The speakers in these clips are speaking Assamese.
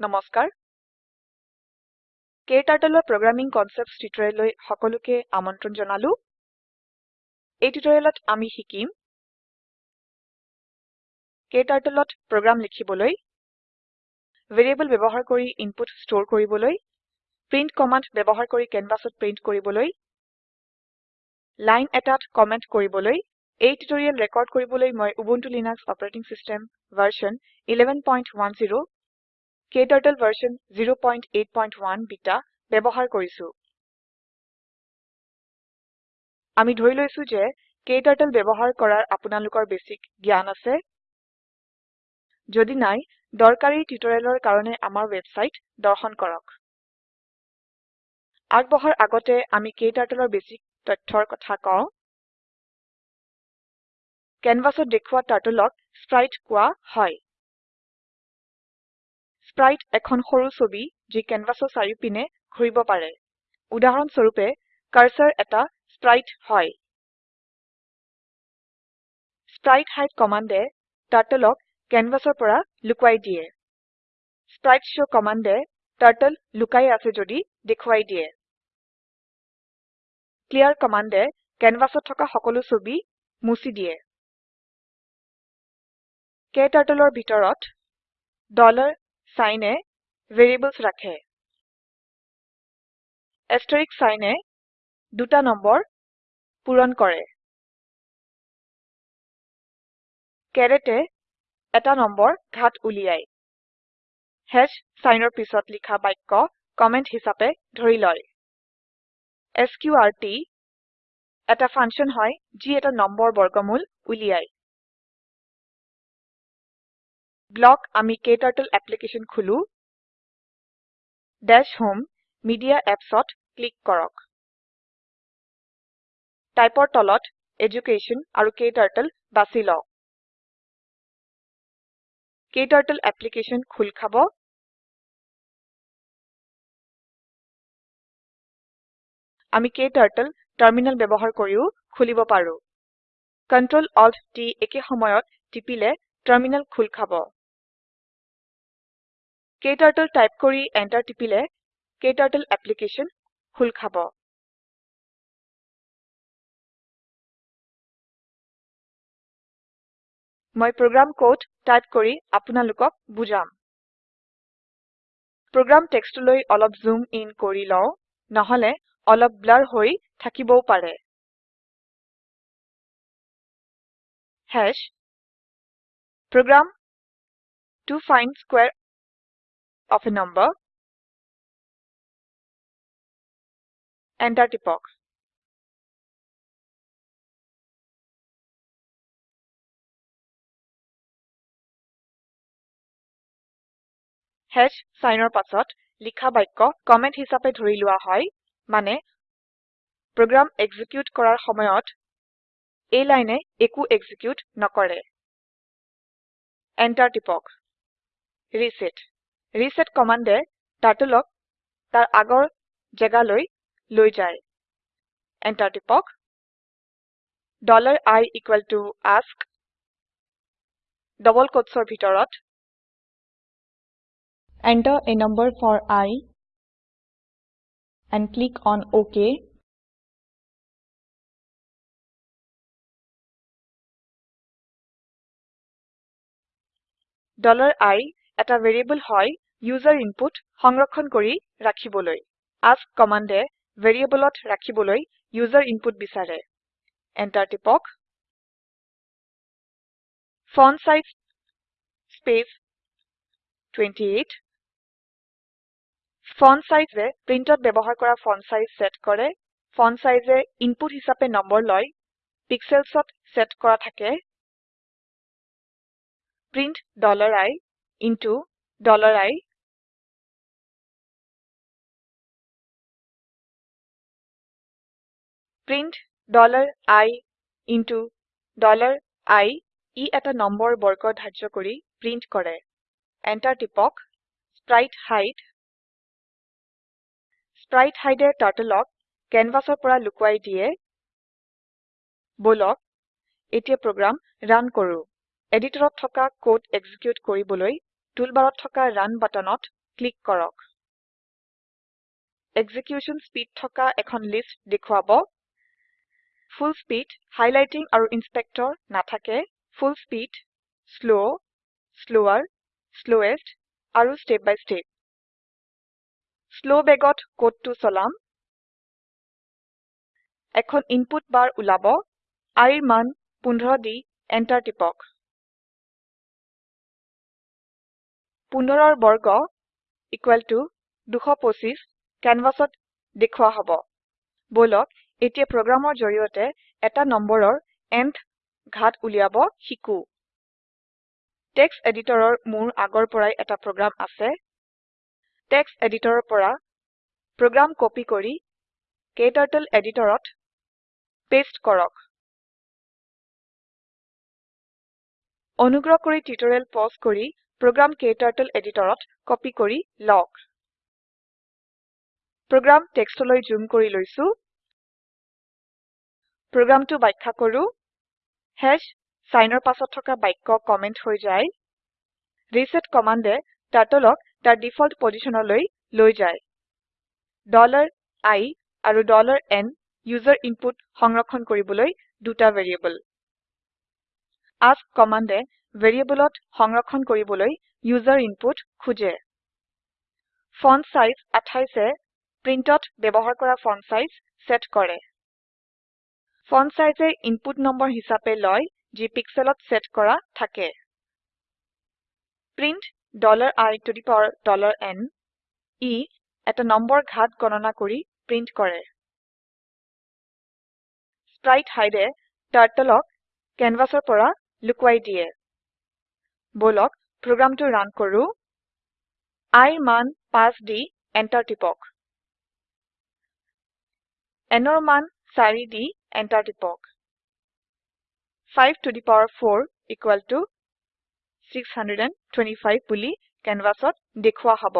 নমস্কাৰ। KTurtleৰ প্ৰগ্ৰামিং কনচেপ্টছ টিউটৰিয়েললৈ সকলোকে আমন্ত্ৰণ জনালো। এই টিউটৰিয়েলত আমি শিকিম KTurtleত প্ৰগ্ৰাম লিখিবলৈ ভেৰিয়েবল ব্যৱহাৰ কৰি ইনপুট ষ্টৰ কৰিবলৈ প্ৰিণ্ট কমাণ্ড ব্যৱহাৰ কৰি কেনভাছত প্ৰিণ্ট কৰিবলৈ লাইন এটাত কমেন্ট কৰিবলৈ। এই টিউটৰিয়েল ৰেকৰ্ড কৰিবলৈ মই Ubuntu Linux operating system version 1110 KTurtle version 081 beta ব্যবহাৰ কৰিছো। আমি ধৰি লৈছো যে ক্টাৰ্টল ব্যবহাৰ কৰাৰ আপোনালোকৰ বেছিক জ্ঞান আছে। যদি নাই দৰকাৰি টিউটৰিয়েলৰ কাৰণে আমাৰ ওয়েবসাইট দৰ্শন কৰক। আগবঢ়াৰ আগতে আমি KTurtleৰ বেছিক তথ্যৰ কথা কওঁ। কেনভাছত দেখুৱা টাৰ্টলক স্প্ৰাইট কোৱা হয়। স্প্ৰাইট এখন সৰু ছবি যি কেনভাছৰ চাৰিওপিনে ঘূৰিব পাৰে। উদাহৰণ স্বৰূপে কাৰ্সাৰ এটা স্প্ৰাইট হয়। স্প্ৰাইটহাইড কমান্ডে টাৰ্টলক কেনভাছৰ পৰা লুকুৱাই দিয়ে। স্প্ৰাইটশ কমান্ডে টাৰ্টল লুকাই আছে যদি দেখুৱাই দিয়ে। ক্লিয়াৰ কমান্ডে কেনভাছত থকা সকলো ছবি মুছি দিয়ে। KTurtleৰ ভিতৰত signএ ভেৰিয়েবলছ ৰাখে। এষ্টাৰিস্ক signএ দুটা নম্বৰ পূৰণ কৰে। caretএ এটা নম্বৰ ঘাত উলিয়ায়। হাশ signৰ পিছত লিখা বাক্য কমেন্ট হিচাপে ধৰি লয়। এছক্ৰুটি এটা ফাংচন হয় যি এটা নম্বৰ বৰ্গমূল উলিয়ায়। ব্লক আমি ক্টাৰ্টল এপ্লিকেছন খুলো। দাশ হোম মেডিয়া Appsত ক্লিক কৰক। টাইপৰ তলত এডুকেশ্যন আৰু ক্টাৰ্টল বাছি লওক। ক্টাৰ্টল এপ্লিকেছন খোল খাব। আমি ক্টাৰ্টল টাৰ্মিনেল ব্যবহাৰ কৰিও খুলিব পাৰো। Ctrl Alt T একে সময়ত টিপিলে টাৰ্মিনেল খোল খাব। ক্টাৰ্টল টাইপ কৰি এন্টাৰ টিপিলে ক্টাৰ্টল এপ্লিকেছন খোল খাব। মই প্ৰোগ্ৰাম কোড টাইপ কৰি আপোনালোকক বুজাম। প্ৰোগ্ৰাম টেক্সটলৈ অলপ জুম ইন কৰি লও নহলে অলপ ব্লাৰ হৈ থাকিবও পাৰে। Hash program to find square of a number. Enter টিপক হাশ signৰ পাছত লিখা বাক্য কমেন্ট হিচাপে ধৰি লোৱা হয় মানে প্ৰোগ্ৰাম এক্সিকিউট কৰাৰ সময়ত এই লাইনে একো এক্সিকিউট নকৰে। Enter টিপক ৰিছেট ৰিছেট কমান্ডে টাৰ্টলক তাৰ আগৰ জেগালৈ লৈ যায় enter টিপক i ask ডাবল quotesৰ ভিতৰত Enter a number for i and click on OK i এটা ভেৰিয়েবল হয় ইউজাৰ ইনপুট সংৰক্ষণ কৰি ৰাখিবলৈ। ask কমান্ডে ভেৰিয়েবলত ৰাখিবলৈ ইউজাৰ ইনপুট বিচাৰে। enter টিপক। ফন্টছাইজ স্পেচ 28 ফন্টছাইজে প্ৰিন্টত ব্যবহাৰ কৰা ফন্ট সাইজ সেট কৰে। ফন্ট সাইজে ইনপুট হিচাপে নম্বৰ লয়। পিক্সেলছত সেট কৰা থাকে। Print i into i print i i ই এটা নম্বৰ বৰ্গ ধাৰ্য্য কৰি প্ৰিন্ট কৰে। Enter টিপক। স্প্ৰাইটহাইড স্প্ৰাইটহাইড এ টাৰ্টলক কেনভাছৰ পৰা লুকুৱাই দিয়ে। বলক এতিয়া প্ৰোগ্ৰাম ৰান কৰো। এডিটৰত থকা কোড এক্সিকিউট কৰিবলৈ টুলবাৰত থকা ৰান বাটনত ক্লিক কৰক। এক্সিকিউশ্যন স্পীড থকা এখন লিষ্ট দেখুৱাব। ফুল স্পীড হাইলাইটিং আৰু ইন্সপেক্টৰ নাথাকে full speed slow slower slowest আৰু step by step শ্লৱ বেগত কোডটো চলাম। এখন ইনপুট বাৰ ওলাব। Iৰ মান 15 দি এন্টাৰ টিপক। 15ৰ বৰ্গ ইকুয়েল টু 225 কেনভাচত দেখুৱা হব। বলক এতিয়া প্ৰোগ্ৰামৰ জৰিয়তে এটা নম্বৰৰ nth ঘাত উলিয়াব শিকো। টেক্সট এডিটৰৰ মোৰ আগৰ পৰাই এটা প্ৰোগ্ৰাম আছে। টেক্সট এডিটৰৰ পৰা প্ৰোগ্ৰাম কপি কৰি ক্টাৰ্টল এডিটৰত পেস্ট কৰক। অনুগ্ৰহ কৰি টিউটোৰিয়েল পজ কৰি প্ৰোগ্ৰাম ক্টাৰ্টল এডিটৰত কপি কৰি লওক। প্ৰোগ্ৰাম টেক্সটলৈ জুম কৰি লৈছো। প্ৰোগ্ৰামটো ব্যাখ্যা কৰো। হাশ সাইনৰ পাছত থকা বাক্য কমেন্ট হৈ যায়। ৰিছেট কমান্ডে টাৰ্টলক তাৰ ডিফল্ট পজিশনলৈ লৈ যায়। i আৰু n ইউজাৰ ইনপুট সংৰক্ষণ কৰিবলৈ দুটা ভেৰিয়েবল আস্ক কমান্ডে ভেৰিয়েবলত সংৰক্ষণ কৰিবলৈ ইউজাৰ ইনপুট খোজে। ফন্ট চাইজ 28 এ প্ৰিন্টত ব্যবহাৰ কৰা ফন্ট চাইজ সেট কৰে। ফন্ট চাইজে ইনপুট নম্বৰ হিচাপে লয় যি পিক্সেলত সেট কৰা থাকে। Print i to the power n ই এটা নম্বৰ ঘাত গণনা কৰি প্ৰিন্ট কৰে। স্প্ৰাইটহাইড এ টাৰ্টলক কেনভাচৰ পৰা লুকুৱাই দিয়ে। বলক প্ৰোগ্ৰামটো ৰান কৰো। Iৰ মান 5 দি এন্টাৰ টিপক। nৰ মান 4 দি এন্টাৰ টিপক। 5 to the power 4 equal to 625 বুলি কেনভাচত দেখুৱা হব।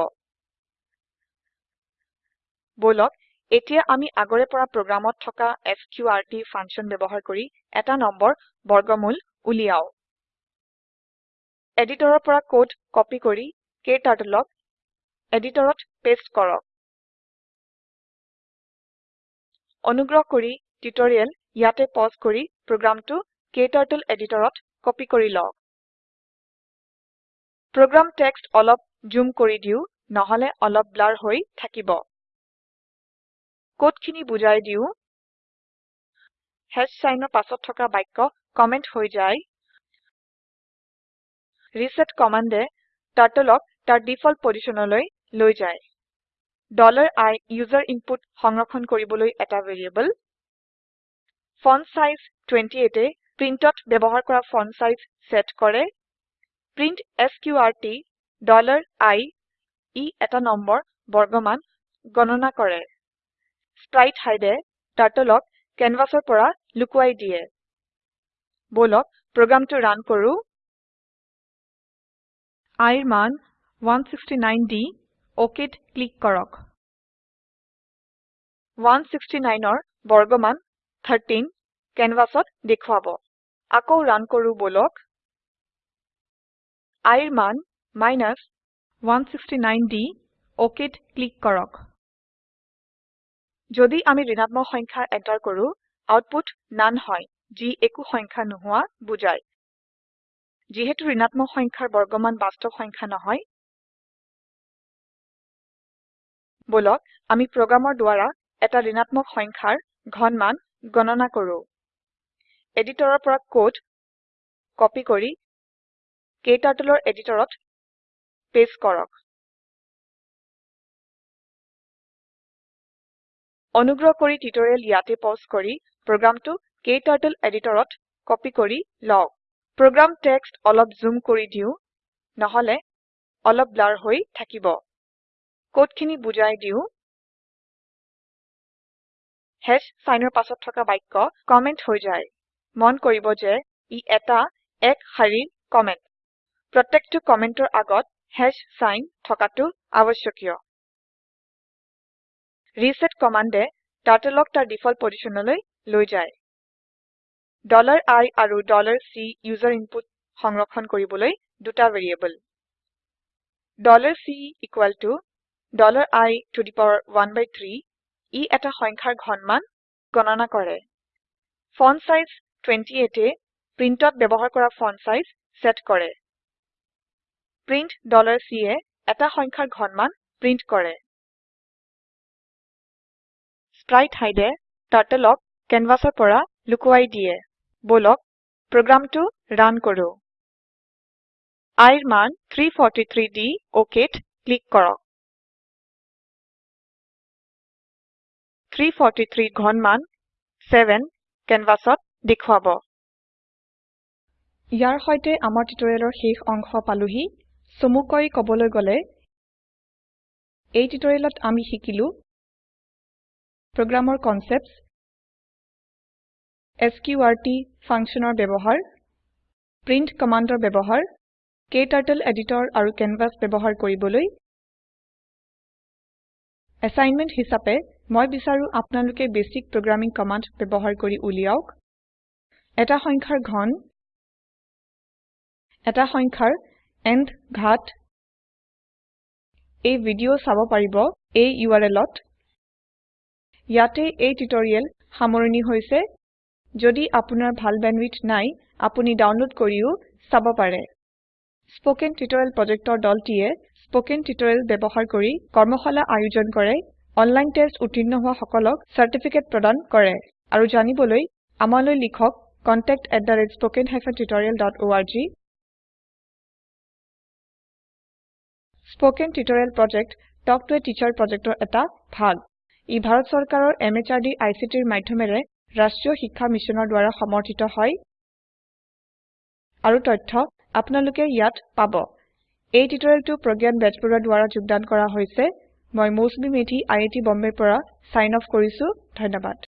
বলক এতিয়া আমি আগৰে পৰা প্ৰোগ্ৰামত থকা এছক্ৰুটি ফাংচন ব্যবহাৰ কৰি এটা নম্বৰ বৰ্গমূল উলিয়াও। এডিটৰৰ পৰা কোড কপি কৰি ক্টাৰ্টলক এডিটৰত পেস্ট কৰক। অনুগ্ৰহ কৰি টিউটোৰিয়েল ইয়াতে পজ কৰি প্ৰোগ্ৰামটো ক্টাৰ্টল এডিটৰত কপি কৰি লওক। প্ৰোগ্ৰাম টেক্সট অলপ জুম কৰি দিও নহলে অলপ ব্লাৰ হৈ থাকিব। কোডখিনি বুজাই দিও। হাশ সাইনৰ পাছত থকা বাক্য কমেন্ট হৈ যায়। ৰিছেট কমান্ডে টাৰ্টলক তাৰ ডিফল্ট পজিশনলৈ লৈ যায়। I ইউজাৰ ইনপুট সংৰক্ষণ কৰিবলৈ এটা ভেৰিয়েবল ফন্টছাইজ 28 এ প্ৰিন্টত ব্যবহাৰ কৰা ফন্ট চাইজ সেট কৰে। প্ৰিণ্ট এছক্ৰুটি i ই এটা নম্বৰ বৰ্গমান গণনা কৰে। স্প্ৰাইটহাইড এ টাৰ্টলক কেনভাচৰ পৰা লুকুৱাই দিয়ে। বলক প্ৰোগ্ৰামটো ৰান কৰো। iৰ মান 169 দি OKত ক্লিক কৰক। 169ৰ বৰ্গমান 13 কেনভাচত দেখুৱাব। আকৌ ৰান কৰো বলক। iৰ মান 169 দি OKত ক্লিক কৰক। যদি আমি ঋণাত্মক সংখ্যা এন্টাৰ কৰো আউটপুট নান হয় যি একো সংখ্যা নোহোৱা বুজায়। যিহেতু ঋণাত্মক সংখ্যাৰ বৰ্গমান বাস্তব সংখ্যা নহয় বলক আমি প্ৰোগ্ৰামৰ দ্বাৰা এটা ঋণাত্মক সংখ্যাৰ ঘনমান গণনা কৰো। এডিটৰৰ পৰা কোড কপি কৰি ক্টাৰ্টলৰ এডিটৰত পেস্ট কৰক। অনুগ্ৰহ কৰি টিউটোৰিয়েল ইয়াতে পজ কৰি প্ৰোগ্ৰামটো ক্টাৰ্টল এডিটৰত কপি কৰি লওক। প্ৰোগ্ৰাম টেক্সট অলপ জুম কৰি দিও নহলে অলপ ব্লাৰ হৈ থাকিব। কোডখিনি বুজাই দিও। হাশ সাইনৰ পাছত থকা বাক্য কমেন্ট হৈ যায়। মন কৰিব যে ই এটা এক শাৰীৰ কমেন্ট প্ৰত্যেকটো কমেন্টৰ আগত হাশ সাইন থকাটো আৱশ্যকীয়। ৰিছেট কমান্ডে টাৰ্টলক তাৰ ডিফল্ট পজিশনলৈ লৈ যায়। i আৰু C ইউজাৰ ইনপুট সংৰক্ষণ কৰিবলৈ দুটা variable C equal to i to the power 1 by 3 ই এটা সংখ্যাৰ ঘনমান গণনা কৰে। ফন্ট চাইজ 28 এ প্ৰিন্টত ব্যৱহাৰ কৰা ফন্ট চাইজ সেট কৰে। প্ৰিণ্ট C এ এটা সংখ্যাৰ ঘনমান প্ৰিন্ট কৰে। স্প্ৰাইটহাইড এ টাৰ্টলক কেনভাছৰ পৰা লুকুৱাই দিয়ে। বলক প্ৰোগ্ৰামটো ৰান কৰো। iৰ মান 343 দি OKত ক্লিক কৰক। 343 ঘনমান 7 কেনভাছত দেখুৱাব। ইয়াৰ সৈতে আমাৰ টিউটোৰিয়েলৰ শেষ অংশ পালোহি। চমুকৈ কবলৈ গলে এই টিউটোৰিয়েলত আমি শিকিলো প্ৰোগ্ৰামৰ কনচেপ্টছ এছক্ৰুটি ফাংছনৰ ব্যৱহাৰ প্ৰিণ্ট কমাণ্ডৰ ব্যৱহাৰ ক্টাৰ্টল এডিটৰ আৰু কেনভাছ ব্যৱহাৰ কৰিবলৈ এছাইনমেণ্ট হিচাপে মই বিচাৰো আপোনালোকে বেছিক প্ৰোগ্ৰামিং কমাণ্ড ব্যৱহাৰ কৰি উলিয়াওক। এটা সংখ্যাৰ ঘন এটা সংখ্যাৰ ন্থ ঘাত এই ভিডিঅ চাব পাৰিব এই URLত ইয়াতে এই টিউটৰিয়েল সামৰনি হৈছে। যদি আপোনাৰ ভাল বেণ্ডৱিডথ নাই আপুনি ডাউনলোড কৰিও চাব পাৰে। স্পোকেন টিউটৰিয়েল প্ৰজেক্টৰ দলটিয়ে স্পোকেন টিউটৰিয়েল ব্যৱহাৰ কৰি কৰ্মশালা আয়োজন কৰে। অনলাইন টেষ্ট উত্তীৰ্ণ হোৱা সকলক চাৰ্টিফিকেট প্ৰদান কৰে। আৰু জানিবলৈ আমালৈ লিখক contactspoken tutorialorg spoken tutorial project talk to a teacher প্ৰজেক্টৰ এটা ভাগ। ই ভাৰত চৰকাৰৰ MHRDৰ ICTৰ মাধয়মেৰে ৰাষ্ট্ৰীয় শিক্ষা মিছনৰ দ্ৱাৰা সমৰ্থিত হয়। আৰু তথ্য আপোনালোকে ইয়াত পাব। এই টিউটৰিয়েলটো প্ৰজ্ঞান বেজবৰুৱাৰ দ্ৱাৰা যোগদান কৰা হৈছে। মই মৌচুমী মেধি আই আই টি বম্বেৰ পৰা চাইন অফ কৰিছো। ধন্যবাদ।